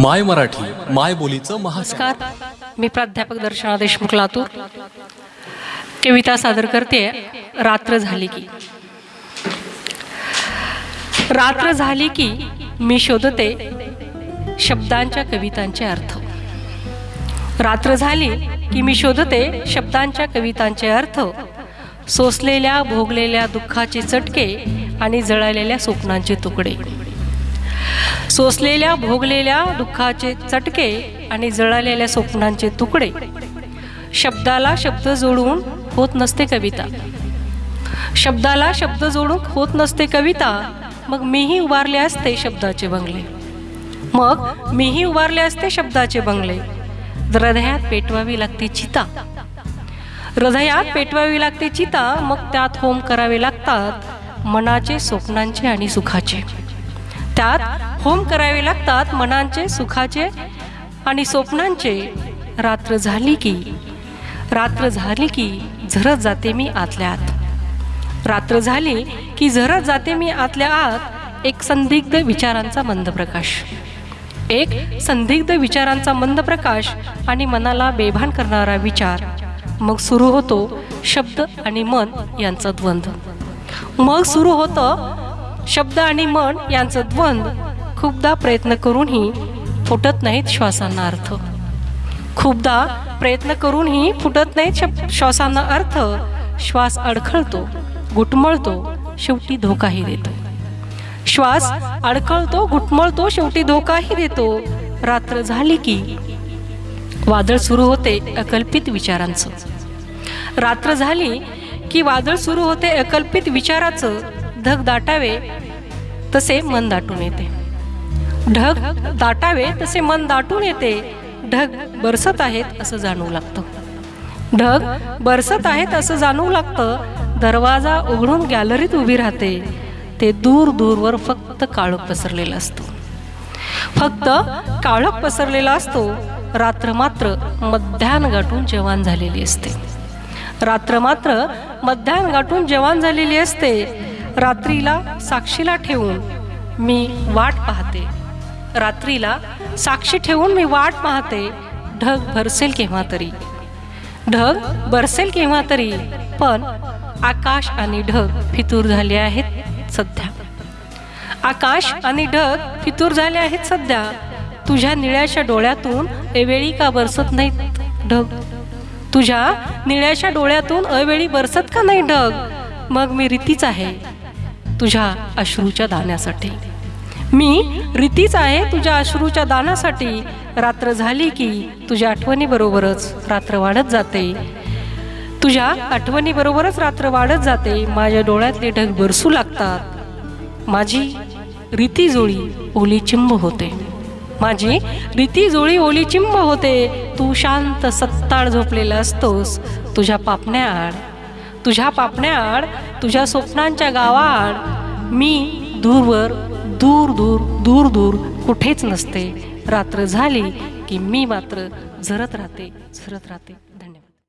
माय मराठी माय बोलीचं महास्कार मी प्राध्यापक दर्शना देशमुख लातूर. कविता सादर करते. रात्र झाली की. रात्र झाली की मी शोधते शब्दांच्या कवितांचे अर्थ. रात्र झाली की मी शोधते शब्दांच्या कवितांचे अर्थ. सोसलेल्या भोगलेल्या दुःखाचे चटके आणि जळालेल्या स्वप्नांचे तुकडे. सोसलेल्या भोगलेल्या दुःखाचे चटके आणि जळालेल्या स्वप्नांचे तुकडे. शब्दाला शब्द जोडून होत नसते कविता. शब्दाला शब्द जोडून होत नसते कविता मग मीही उभारले असते शब्दाचे बंगले. मग मीही उभारले असते शब्दाचे बंगले. हृदयात पेटवावी लागते चिता. हृदयात पेटवावी लागते चिता मग त्यात होम करावे लागतात मनाचे स्वप्नांचे आणि सुखाचे. त्यात होम करावे लागतात मनांचे सुखाचे आणि स्वप्नांचे. रात्र झाली की रात्र झाली की झरत जाते मी आतल्या आत रात्र झाली की झरत जाते मी आतल्या आत एक संदिग्ध विचारांचा मंद प्रकाश. एक संदिग्ध विचारांचा मंद प्रकाश आणि मनाला बेभान करणारा विचार. मग सुरू होतो शब्द आणि मन यांचा द्वंद्व मग सुरू होतं शब्द आणि मन यांचं द्वंद्व खूपदा प्रयत्न करूनही फुटत नाहीत श्वासांना अर्थ. खूपदा प्रयत्न करूनही फुटत नाहीत श्वासांना अर्थ. श्वास अडखळतो घुटमळतो शेवटी धोकाही देतो. श्वास अडखळतो घुटमळतो शेवटी धोकाही देतो. रात्र झाली की वादळ सुरू होते अकल्पित विचारांचं. रात्र झाली की वादळ सुरू होते अकल्पित विचाराचं. ढग दाटावे तसे मन दाटून येते. ढग दाटावे तसे मन दाटून येते. ढग बरसत आहेत असं जाणवू लागतं. ढग बरसत आहेत असं जाणवू लागतं. दरवाजा उघडून गॅलरीत उभी राहते. ते दूर दूरवर फक्त काळोख पसरलेलं असतो. फक्त काळोख पसरलेला असतो. रात्र मात्र मध्यान गाठून जवान झालेली असते. रात्र मात्र मध्यान गाठून जवान झालेली असते. रात्रीला साक्षीला ठेवून मी वाट पाहते. रात्रीला साक्षी ठेवून मी वाट पाहते. ढग भरसेल केव्हा तरी. ढग बरसेल केव्हा तरी पण आकाश आणि ढग फितूर झाले आहेत सध्या. आकाश आणि ढग फितूर झाले आहेत सध्या. तुझ्या निळ्याच्या डोळ्यातून एवेळी का बरसत नाहीत ढग? तुझ्या निळ्याच्या डोळ्यातून अवेळी बरसत का नाही ढग? मग मी रीतीच आहे. तुझ्या अश्रूच्या दाण्यासाठी मी रीतीच आहे तुझ्या अश्रूच्या दानासाठी. रात्र झाली की तुझ्या आठवणीबरोबरच रात्र वाढत जाते. तुझ्या आठवणीबरोबरच रात्र वाढत जाते. माझ्या डोळ्यातले ढग बरसू लागतात. माझी रीती जुळी ओली चिंब होते. माझी रीती जुळी ओली चिंब होते. तू शांत सत्ताळ झोपलेला असतोस. तुझ्या पापण्याआड तुझ्या पापण्याआड तुझ्या स्वप्नांच्या गावाआड मी दूरवर दूर दूर दूर दूर कुठेच नसते. रात्र झाली की मी मात्र झरत राहते झरत राहते.